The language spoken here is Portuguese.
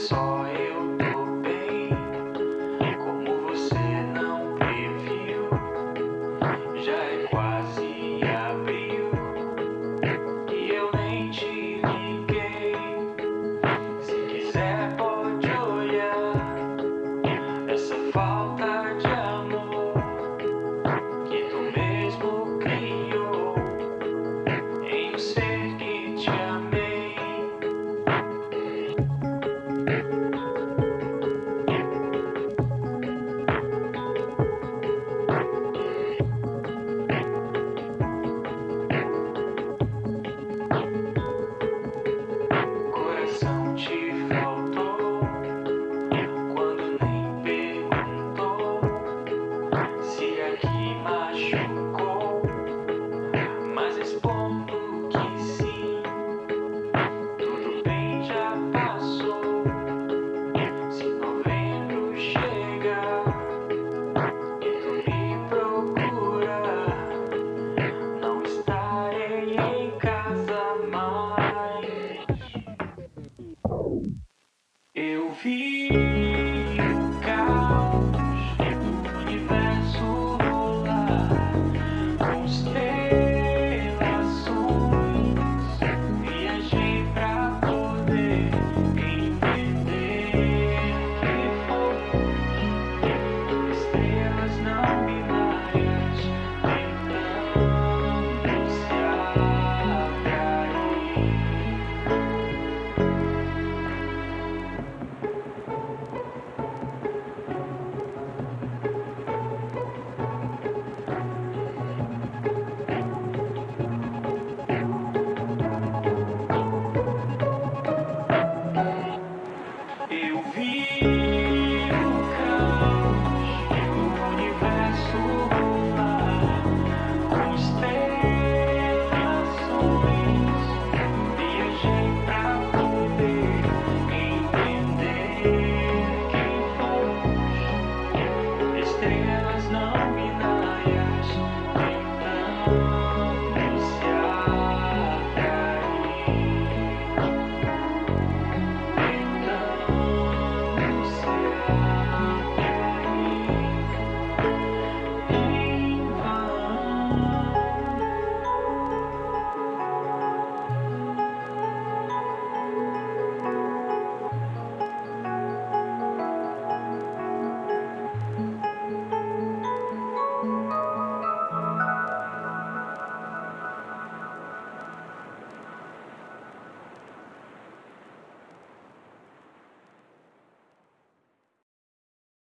só eu. tô mais. Eu vi